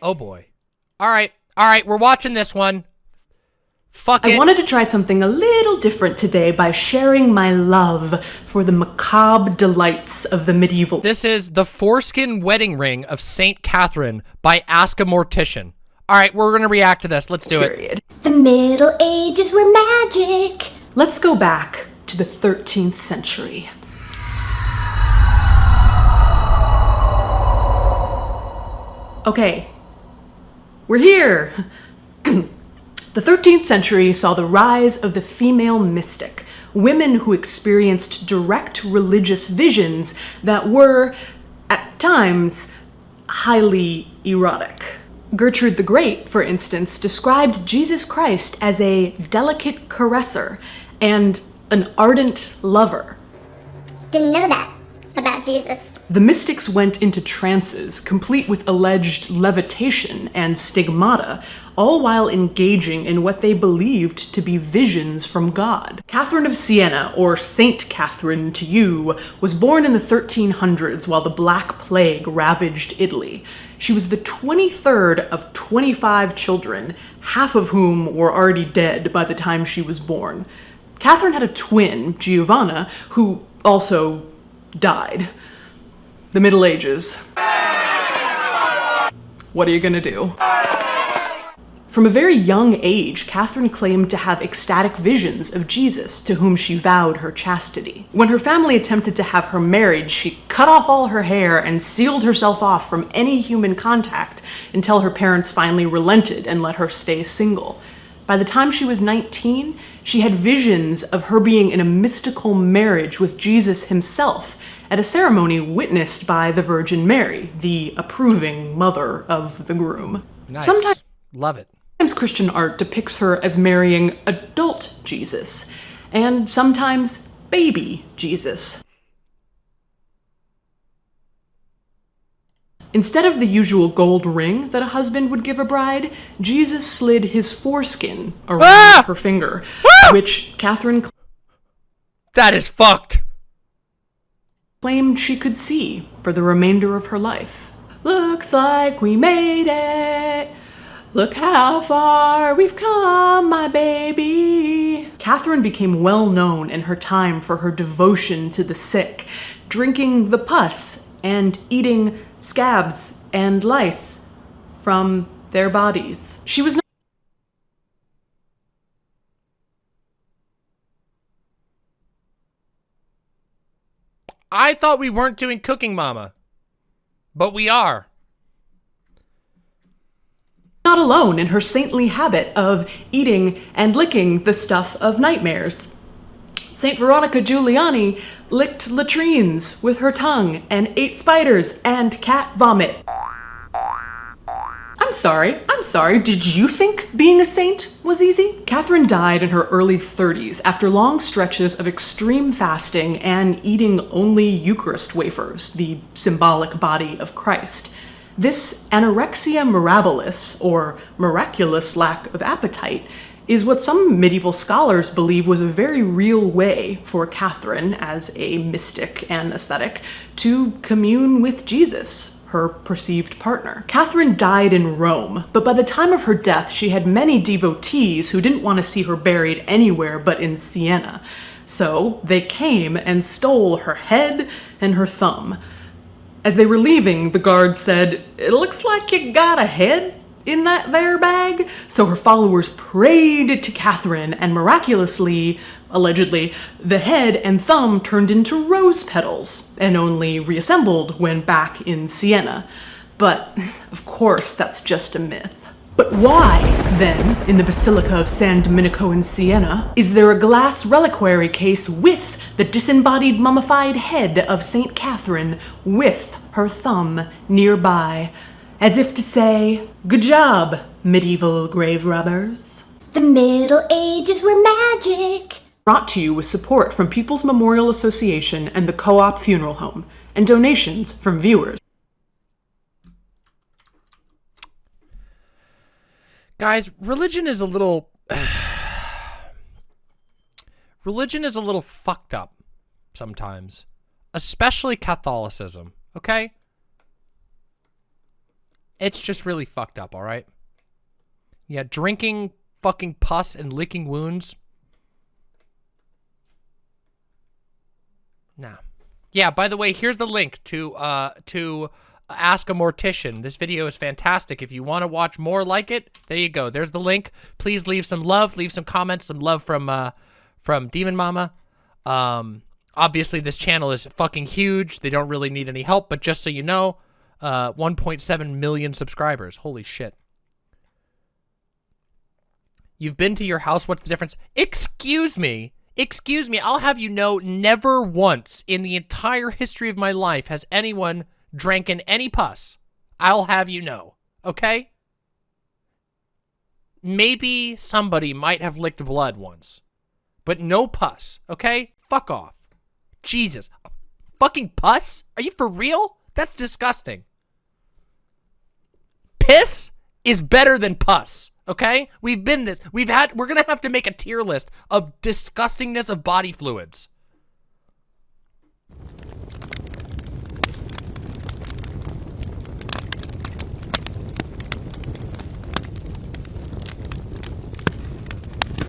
Oh boy. All right. All right, we're watching this one. Fuck it. I wanted to try something a little different today by sharing my love for the macabre delights of the medieval. This is The Foreskin Wedding Ring of St. Catherine by Ask a Mortician. All right, we're going to react to this. Let's do it. period. The Middle Ages were magic. Let's go back to the 13th century. Okay, we're here. the 13th century saw the rise of the female mystic, women who experienced direct religious visions that were, at times, highly erotic. Gertrude the Great, for instance, described Jesus Christ as a delicate caresser and an ardent lover. Didn't know that about Jesus. The mystics went into trances, complete with alleged levitation and stigmata, all while engaging in what they believed to be visions from God. Catherine of Siena, or Saint Catherine to you, was born in the 1300s while the Black Plague ravaged Italy. She was the 23rd of 25 children, half of whom were already dead by the time she was born. Catherine had a twin, Giovanna, who also died. The Middle Ages. What are you gonna do? From a very young age, Catherine claimed to have ecstatic visions of Jesus, to whom she vowed her chastity. When her family attempted to have her married, she cut off all her hair and sealed herself off from any human contact until her parents finally relented and let her stay single. By the time she was 19, she had visions of her being in a mystical marriage with Jesus himself at a ceremony witnessed by the Virgin Mary, the approving mother of the groom. Nice. Sometimes Love it. Sometimes Christian art depicts her as marrying adult Jesus, and sometimes baby Jesus. Instead of the usual gold ring that a husband would give a bride, Jesus slid his foreskin around Ah! her finger, which Catherine That is fucked. claimed she could see for the remainder of her life. Looks like we made it. Look how far we've come, my baby. Catherine became well known in her time for her devotion to the sick, drinking the pus and eating scabs and lice from their bodies. She was I thought we weren't doing Cooking Mama. But we are. not alone in her saintly habit of eating and licking the stuff of nightmares. St. Veronica Giuliani licked latrines with her tongue and ate spiders and cat vomit. I'm sorry, I'm sorry, did you think being a saint was easy? Catherine died in her early 30s after long stretches of extreme fasting and eating only Eucharist wafers, the symbolic body of Christ. This anorexia mirabilis, or miraculous lack of appetite, is what some medieval scholars believe was a very real way for Catherine, as a mystic and ascetic, to commune with Jesus, her perceived partner. Catherine died in Rome, but by the time of her death, she had many devotees who didn't want to see her buried anywhere but in Siena. So they came and stole her head and her thumb. As they were leaving, the guard said, It looks like you got a head in that there bag. So her followers prayed to Catherine, and miraculously, allegedly, the head and thumb turned into rose petals and only reassembled when back in Siena. But, of course, that's just a myth. But why, then, in the Basilica of San Domenico in Siena, is there a glass reliquary case with the disembodied mummified head of St. Catherine with her thumb nearby, as if to say, Good job, medieval grave robbers? The Middle Ages were magic. Brought to you with support from People's Memorial Association and the Co op Funeral Home, and donations from viewers. Guys, religion is a little religion is a little fucked up sometimes, especially Catholicism, okay? It's just really fucked up, all right? Yeah, drinking fucking pus and licking wounds. Nah. Yeah, by the way, here's the link to uh to Ask a Mortician. This video is fantastic. If you want to watch more like it, there you go. There's the link. Please leave some love, leave some comments, some love from uh from Demon Mama. Um obviously this channel is fucking huge. They don't really need any help, but just so you know, uh 1.7 million subscribers. Holy shit. You've been to your house. What's the difference? Excuse me. Excuse me. I'll have you know, never once in the entire history of my life has anyone drank in any pus. I'll have you know. Okay? Maybe somebody might have licked blood once. But no pus. Okay? Fuck off. Jesus. Fucking pus? Are you for real? That's disgusting. Piss is better than pus. Okay? We've been this. We've had, we're gonna have to make a tier list of disgustingness of body fluids.